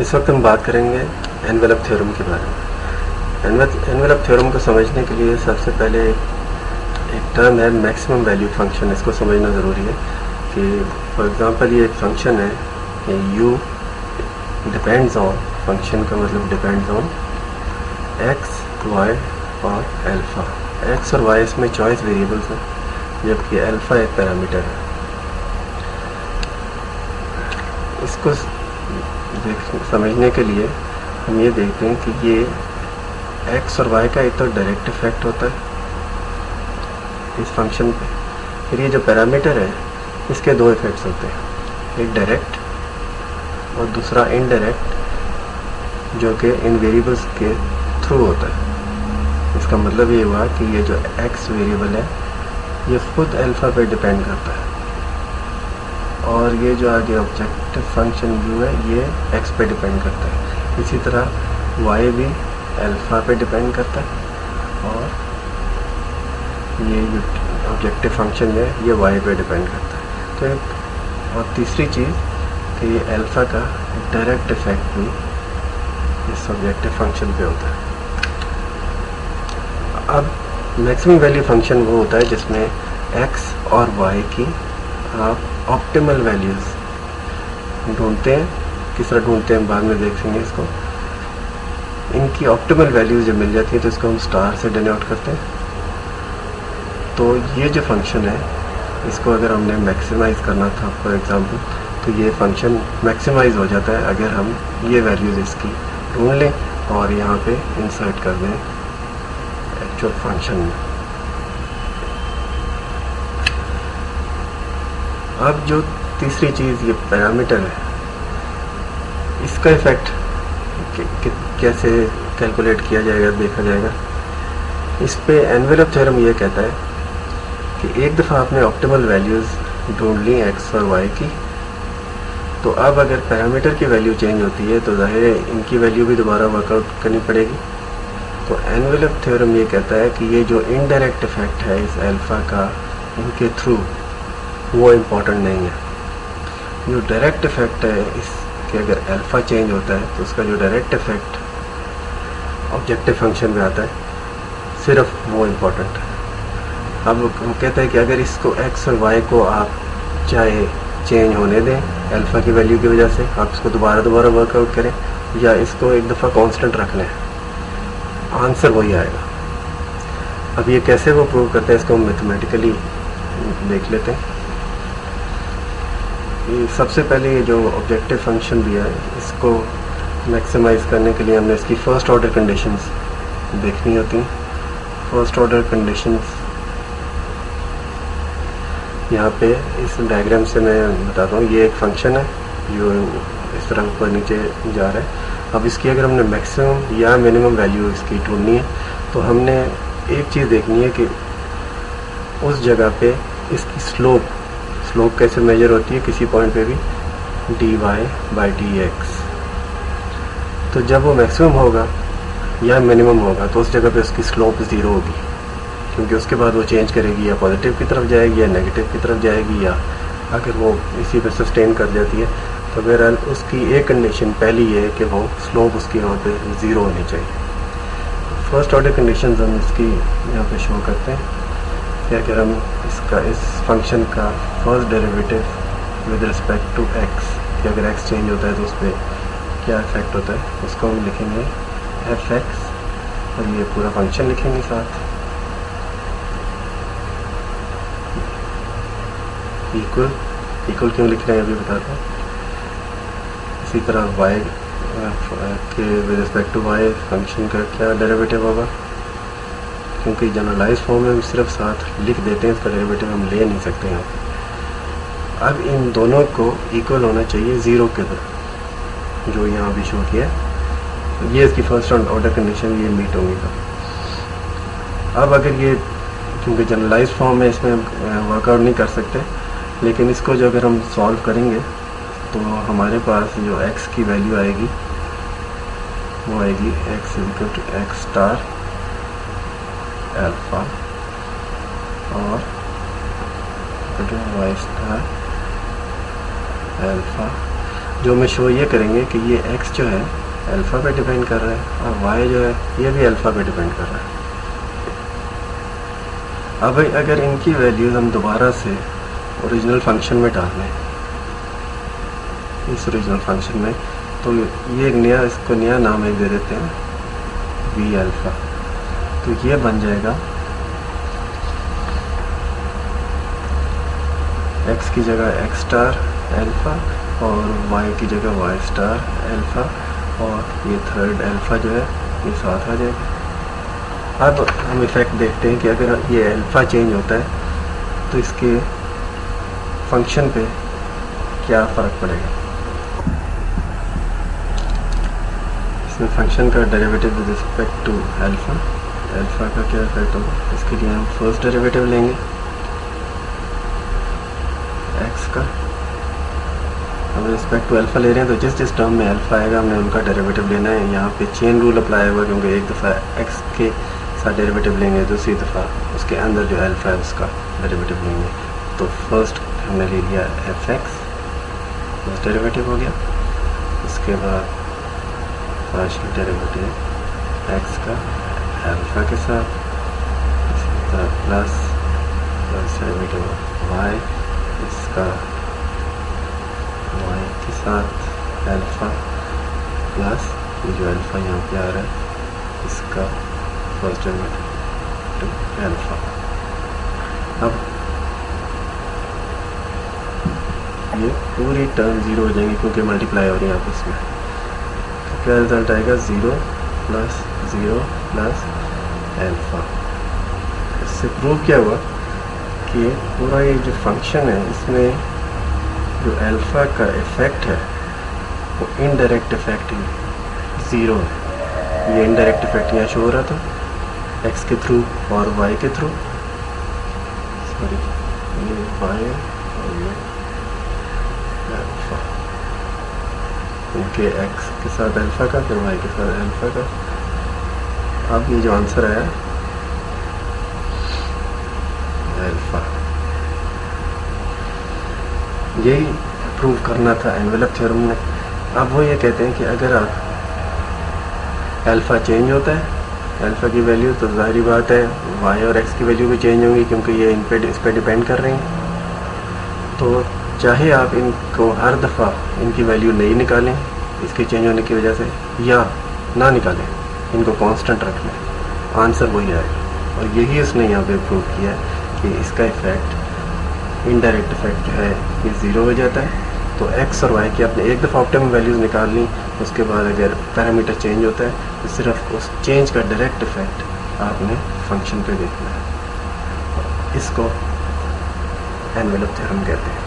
اس وقت ہم بات کریں گے انویلپ تھیورم کے بارے میں۔ انویلپ تھیورم کو سمجھنے کے لیے سب سے پہلے ایک ٹرم ہے میکسیمم ویلیو فنکشن۔ اس کو سمجھنا ضروری ہے کہ فار ایگزامپل یہ ایک فنکشن ہے کہ یو ڈپینڈز آن، فنکشن کا مطلب ڈپینڈز آن ایکس وائی اور الفا۔ ایکس اور وائی اس میں چوائس ویریبلس ہیں، جبکہ الفا ایک پیرامیٹر ہے۔ اس کو سمجھنے کے لیے ہم یہ دیکھتے ہیں کہ یہ ایکس اور وائی کا ایک تو ڈائریکٹ افیکٹ ہوتا ہے اس فنکشن پہ۔ پھر یہ جو پیرامیٹر ہے، اس کے دو افیکٹس ہوتے ہیں۔ ایک ڈائریکٹ اور دوسرا انڈائریکٹ جو کہ ان ویریبلس کے تھرو ہوتا ہے۔ اس کا مطلب یہ ہوا کہ یہ جو ایکس ویریبل ہے، یہ خود الفا پہ ڈپینڈ کرتا ہے۔ اور یہ جو آگے آبجیکٹو فنکشن یو ہے، یہ ایکس پہ ڈپینڈ کرتا ہے۔ اسی طرح وائی بھی الفا پہ ڈپینڈ کرتا ہے اور یہ جو آبجیکٹو فنکشن ہے، یہ وائی پہ ڈپینڈ کرتا ہے۔ تو ایک اور تیسری چیز کہ یہ الفا کا ڈائریکٹ افیکٹ بھی اس آبجیکٹو فنکشن پہ ہوتا ہے۔ اب میکسیمم ویلیو فنکشن وہ ہوتا ہے جس میں ایکس اور وائی کی آپ آپٹیمل ویلیوز ڈھونڈتے ہیں، کس طرح ڈھونڈتے ہیں بعد میں دیکھیں گے اس کو۔ ان کی آپٹیمل ویلیوز جب مل جاتی ہیں تو اس کو ہم اسٹار سے ڈینوٹ کرتے ہیں۔ تو یہ جو فنکشن ہے، اس کو اگر ہم نے میکسیمائز کرنا تھا فار ایگزامپل تو یہ فنکشن میکسیمائز ہو جاتا ہے اگر ہم یہ ویلیوز اس کی ڈھونڈ لیں اور یہاں پہ انسرٹ کر دیں ایکچوئل فنکشن میں۔ اب جو تیسری چیز، یہ پیرامیٹر ہے، اس کا افیکٹ کیسے کیلکولیٹ کیا جائے گا، دیکھا جائے گا۔ اس پہ اینویلپ تھیورم یہ کہتا ہے کہ ایک دفعہ آپ نے آپٹیمل ویلیوز ڈھونڈ لی ایکس اور وائی کی، تو اب اگر پیرامیٹر کی ویلیو چینج ہوتی ہے، تو ظاہر ہے ان کی ویلیو بھی دوبارہ ورک آؤٹ کرنی پڑے گی۔ تو اینویلپ تھیورم یہ کہتا ہے کہ یہ جو انڈائریکٹ افیکٹ ہے اس الفا کا ان کے تھرو وہ امپورٹنٹ نہیں ہے۔ جو ڈائریکٹ افیکٹ ہے اس کے اگر الفا چینج ہوتا ہے تو اس کا جو ڈائریکٹ افیکٹ آبجیکٹو فنکشن میں آتا ہے، صرف وہ امپورٹنٹ ہے۔ اب ہم کہتے ہیں کہ اگر اس کو ایکس اور وائی کو آپ چاہے چینج ہونے دیں الفا کی ویلیو کی وجہ سے، آپ اس کو دوبارہ دوبارہ ورک آؤٹ کریں یا اس کو ایک دفعہ کانسٹنٹ رکھ لیں۔ آنسر وہی آئے گا۔ اب یہ کیسے وہ پروو کرتے ہیں، اس کو ہم میتھمیٹیکلی دیکھ لیتے ہیں۔ سب سے پہلے یہ جو آبجیکٹو فنکشن دیا ہے، اس کو میکسیمائز کرنے کے لیے ہم نے اس کی فرسٹ آرڈر کنڈیشنز دیکھنی ہوتی ہیں۔ فرسٹ آرڈر کنڈیشنز یہاں پہ اس ڈائیگرام سے میں بتاتا ہوں، یہ ایک فنکشن ہے، جو اس طرح اوپر نیچے جا رہا ہے۔ اب اس کی اگر ہم نے میکسیمم یا منیمم ویلیو اس کی ڈھونڈنی ہے، تو ہم نے ایک چیز دیکھنی ہے کہ اس جگہ پہ اس کی سلوپ سلوپ کیسے میجر ہوتی ہے کسی پوائنٹ پہ بھی D Y by D X تو جب وہ میکسیمم ہوگا یا منیمم ہوگا تو اس جگہ پہ اس کی سلوپ زیرو ہوگی کیونکہ اس کے بعد وہ چینج کرے گی یا پازیٹیو کی طرف جائے گی یا نگیٹیو کی طرف جائے گی یا اگر وہ اسی پہ سسٹین کر جاتی ہے تو بہرحال اس کی ایک کنڈیشن پہلی یہ ہے کہ وہ سلوپ اس کی وہاں پہ زیرو ہونی چاہیے فرسٹ آرڈر کنڈیشنز ہم اس کی یہاں پہ شو کرتے ہیں کہ اگر ہم کا اس فنکشن کا first derivative with respect to X کہ اگر ایکس چینج ہوتا ہے تو اس پہ کیا افیکٹ ہوتا ہے؟ اس کو ہم لکھیں گے ایف ایکس اور یہ پورا فنکشن لکھیں گے ساتھ. ایکول ایکول کیوں لکھ رہے ہیں؟ ابھی بتاتے ہیں اسی طرح وائی uh, uh, کے with respect to Y function کا کیا ڈیریویٹو ہوگا؟ کیونکہ جنرلائز فارم میں ہم صرف ساتھ لکھ دیتے ہیں اس کا ڈیریویٹو ہم لے نہیں سکتے ہیں اب ان دونوں کو ایکول ہونا چاہیے زیرو کے در جو یہاں بھی شو کیا یہ اس کی فرسٹ آرڈر کنڈیشن یہ میٹ ہوں گی اب اگر یہ کیونکہ جنرلائز فارم میں اس میں ورک آؤٹ نہیں کر سکتے، لیکن اس کو جو اگر ہم سالو کریں گے، تو ہمارے پاس جو ایکس کی ویلیو آئے گی، وہ آئے گی ایکس ایکس اسٹار الفا اور وائی اسٹار الفا جو میں شو یہ کریں گے کہ یہ ایکس جو ہے الفا پہ ڈیپینڈ کر رہا ہے اور وائی جو ہے یہ بھی الفا پہ ڈیپینڈ کر رہا ہے اب اگر ان کی ویلیوز ہم دوبارہ سے اوریجنل فنکشن میں ڈال لیں اس اوریجنل فنکشن میں تو یہ ایک نیا اس کو نیا نام ایک دے دیتے ہیں وی الفا تو یہ بن جائے گا. ایکس کی جگہ ایکس اسٹار الفا اور وائی کی جگہ وائی اسٹار الفا اور یہ تھرڈ الفا جو ہے یہ ساتھ آ جائے گا. اب ہم افیکٹ دیکھتے ہیں کہ اگر یہ الفا چینج ہوتا ہے تو اس کے فنکشن پہ کیا فرق پڑے گا؟ اس میں فنکشن کا derivative with respect to alpha alpha کا کیا افیکٹ ہوگا اس کے لیے ہم فرسٹ ڈیریویٹو لیں گے ایکس کا ہم رسپیکٹ ٹو الفا لے رہے ہیں تو جس جس ٹرم میں الفا آئے گا ہم نے ان کا ڈیریویٹو لینا ہے یہاں پہ چین رول اپلائی ہوگا کیونکہ ایک دفعہ ایکس کے ساتھ ڈیریویٹو لیں گے دوسری دفعہ اس کے اندر جو الفا ہے اس کا ڈیریویٹو لیں گے تو فرسٹ ہم نے لے لیا ایف ایکس فرسٹ ڈیریویٹو ہو گیا اس کے بعد پارشل ڈیریویٹو ایکس کا الفا کے ساتھ اسی طرح پلس پلس ڈیریویٹو وائی اس کا وائی کے ساتھ الفا پلس یہ جو الفا یہاں پہ آ رہا ہے اس کا فرسٹ ڈیریویٹو الفا اب یہ پوری ٹرم زیرو ہو جائیں گی کیونکہ ملٹیپلائی ہو رہی ہے آپس میں تو کیا رزلٹ آئے گا zero plus zero plus alpha اس سے پروو کیا ہوا کہ پورا یہ جو فنکشن ہے، اس میں جو الفا کا افیکٹ ہے، وہ انڈائریکٹ افیکٹ ہی زیرو ہے۔ یہ انڈائریکٹ افیکٹ یہاں شو ہو رہا تھا ایکس کے تھرو اور وائی کے تھرو سوری یہ وائی اور یہ الفا کیونکہ ایکس کے ساتھ الفا کا، پھر وائی کے ساتھ الفا کا۔ اب یہ جو آنسر آیا الفا یہی پروو کرنا تھا انویلپ تھیورم نے اب وہ یہ کہتے ہیں کہ اگر آپ الفا چینج ہوتا ہے الفا کی ویلیو تو ظاہری بات ہے وائی اور ایکس کی ویلیو بھی چینج ہوں گی کیونکہ یہ ان پہ اس پہ ڈپینڈ کر رہی ہیں تو چاہے آپ ان کو ہر دفعہ ان کی ویلیو نہیں نکالیں اس کے چینج ہونے کی وجہ سے یا نہ نکالیں ان کو کانسٹنٹ رکھ لیں آنسر وہی آئے۔ گا اور یہی اس نے یہاں پہ پروو کیا ہے کہ اس کا افیکٹ انڈائریکٹ افیکٹ جو ہے یہ زیرو ہو جاتا ہے۔ تو ایکس اور وائی کی آپ نے ایک دفعہ آپٹیمم ویلیوز نکال لیں، اس کے بعد اگر پیرامیٹر چینج ہوتا ہے، تو صرف اس چینج کا ڈائریکٹ افیکٹ آپ نے فنکشن پہ دیکھنا ہے۔ اس کو اینویلپ تھیورم کہتے ہیں۔